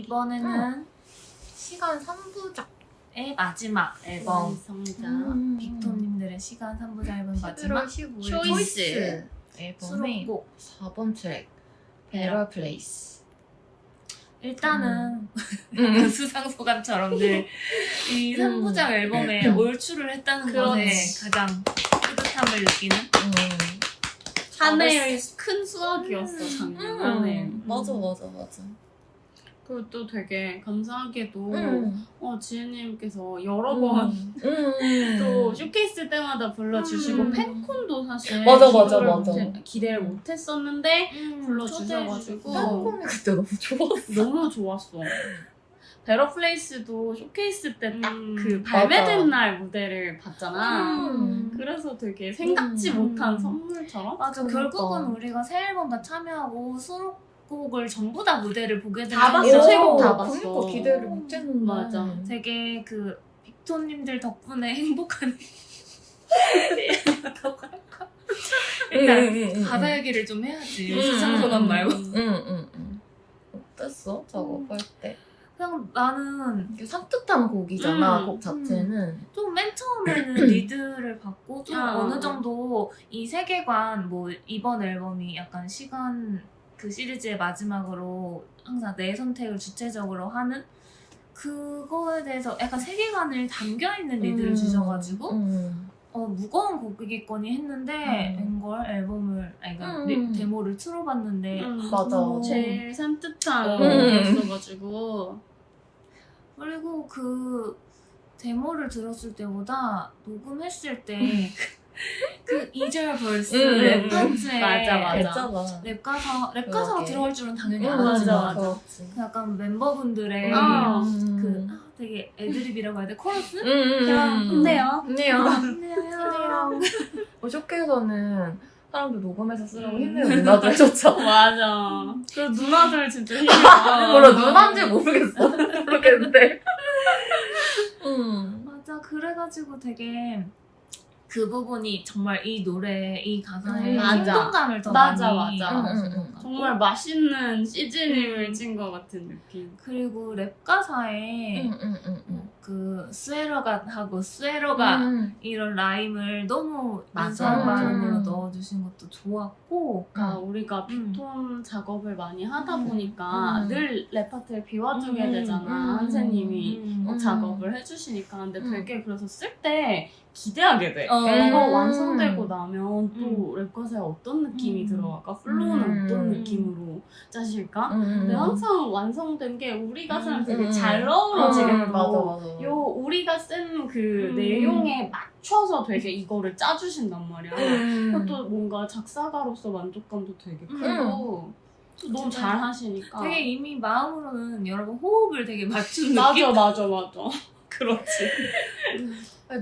이번에는 시간 3부작. 의 마지막 앨범 완성자 음. 빅톤님들의 시간 3부작 앨범 11월 마지막 15일 초이스. 앨범의 수록곡 4번 트랙 Better Place. 일단은 음. 수상소감처럼 늘이 음. 3부작 앨범에 올출을 했다는 것에 그렇지. 가장 뿌듯함을 느끼는 음. 한 해의 큰 수학이었어 작년 한 해. 음. 맞아 맞아 맞아. 그리고 또 되게 감사하게도 음. 어, 지혜님께서 여러 번 또 음. 쇼케이스 때마다 불러주시고 음. 팬콘도 사실 맞아, 맞아, 기대를 맞아. 못해- 기대를 못했었는데 음, 불러주셔가지고. 팬콘이 그때 너무 좋았어. 너무 좋았어. Better Place도 쇼케이스 때 딱 음, 그 발매된 맞아. 날 무대를 봤잖아. 음. 그래서 되게 생각지 음. 못한 선물처럼 맞아 그러니까. 결국은 우리가 새 앨범 다 참여하고 수록 곡을 전부 다 무대를 보게 되는 다 봤어, 게 세 곡 다 오, 봤어. 그러니까 기대를 못 했는데. 맞아. 되게 그 빅톤님들 덕분에 행복한 일단 응, 응, 가사 얘기를 좀 해야지 음, 수상소감 음, 말고 응, 응, 응. 어땠어? 작업할 때? 그냥 나는 산뜻한 곡이잖아, 음, 곡 자체는. 좀맨 처음에는 리드를 받고 좀 아. 어느 정도 이 세계관 뭐 이번 앨범이 약간 시간 그 시리즈의 마지막으로 항상 내 선택을 주체적으로 하는 그거에 대해서 약간 세계관을 담겨 있는 lead를 음, 주셔가지고 음. 어 무거운 곡이겠거니 했는데 음. 웬걸 앨범을 아니 그러니까 음. 리- 데모를 틀어봤는데 음, 맞아. 너무 제일 산뜻한 음. 곡이었어가지고 그리고 그 데모를 들었을 때보다 녹음했을 때 그 2절 verse 음, 랩 음. 파트에 맞아, 맞아. 했잖아. 랩 가사 랩 가사가 그러게. 들어갈 줄은 당연히 응, 알았지만 맞아, 맞아. 그 약간 멤버분들의 아, 그 아, 되게 애드립이라고 해야 돼 코러스? 혼내요. 혼내요. 혼내요. 뭐 쇼케에서는 사람들 녹음해서 쓰라고 음. 힘내는 누나들 줬잖아. 맞아. 그 누나들 진짜 힘이 몰라, 누나인지 모르겠어. 모르겠는데. 음. 맞아 그래가지고 되게 그 부분이 정말 이 노래 이 가사에 음, 맞아. 생동감을 더 맞아, 많이 맞아. 음, 음, 것 음. 정말 맛있는 시즈닝을 찐 것 같은 느낌. 그리고 랩 가사에. 그 스웨러가 하고 스웨러가 음. 이런 라임을 너무 맞아. 인상 발음으로 음. 넣어주신 것도 좋았고 그러니까 음. 우리가 음. 빅톤 작업을 많이 하다 음. 보니까 음. 늘 랩파트를 비워주게 음. 되잖아 음. 한세님이 음. 음. 작업을 해주시니까 근데 음. 되게 그래서 쓸 때 기대하게 돼 어. 이거 음. 완성되고 나면 또 음. 랩가사에 어떤 느낌이 음. 들어갈까 플로우는 음. 어떤 느낌으로 짜실까 음. 근데 항상 완성된 게 우리 가사랑 되게 음. 잘 어우러지게 음, 되고 맞아, 맞아. 요 우리가 쓴그 음. 내용에 맞춰서 되게 이거를 짜주신단 말이야 음. 또 뭔가 작사가로서 만족감도 되게 크고 음. 또 너무 잘 하시니까 되게 이미 마음으로는 여러분 호흡을 되게 맞춘 맞아 느낌? 맞아 맞아 그렇지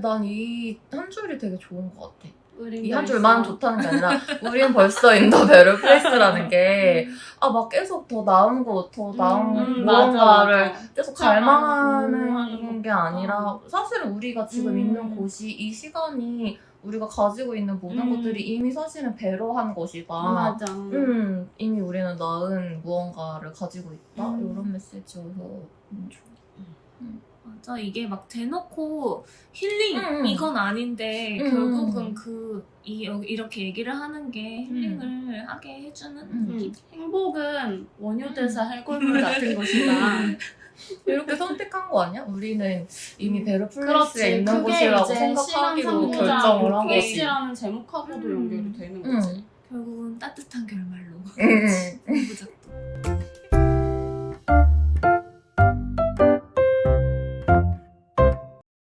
난 이 한 줄이 되게 좋은 것 같아. 우린 이 한 줄만 좋다는 게 아니라 우리는 벌써 in the better place라는 게 아 막 계속 더 나은 거, 더 나은 음, 무언가를 맞아, 맞아. 계속 하는 갈망하는 게 아니라 사실은 우리가 지금 음. 있는 곳이 이 시간이 우리가 가지고 있는 모든 음. 것들이 이미 사실은 배려한 것이다. 맞아 음, 이미 우리는 나은 무언가를 가지고 있다. 음. 이런 메시지여서 음, 좋아. 맞아 이게 막 대놓고 힐링 음, 음. 이건 아닌데 음. 결국은 그 이, 여- 이렇게 얘기를 하는 게 힐링을 음. 하게 해주는 음. 음, 행복은 원효대사 해골물 같은 것이다 이렇게 선택한 거 아니야? 우리는 이미 베르 플레이스에 그렇지 있는 그게 곳이라고 생각하기로 결정을 한 거지. 케이스라는 제목하고도 음. 연결이 되는 응. 거지 결국은 따뜻한 결말로